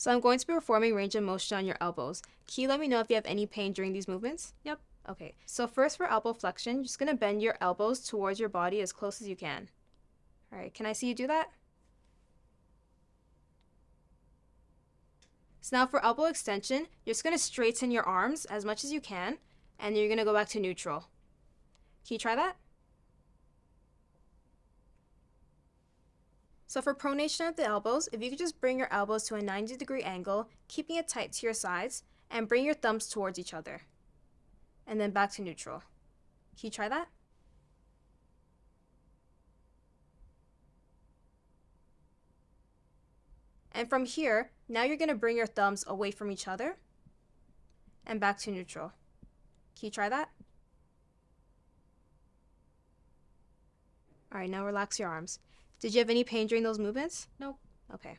So I'm going to be performing range of motion on your elbows. Can you let me know if you have any pain during these movements? Yep. Okay, so first for elbow flexion, you're just gonna bend your elbows towards your body as close as you can. All right, can I see you do that? So now for elbow extension, you're just gonna straighten your arms as much as you can, and you're gonna go back to neutral. Can you try that? So for pronation at the elbows, if you could just bring your elbows to a 90 degree angle, keeping it tight to your sides, and bring your thumbs towards each other. And then back to neutral. Can you try that? And from here, now you're going to bring your thumbs away from each other and back to neutral. Can you try that? All right, now relax your arms. Did you have any pain during those movements? Nope. Okay.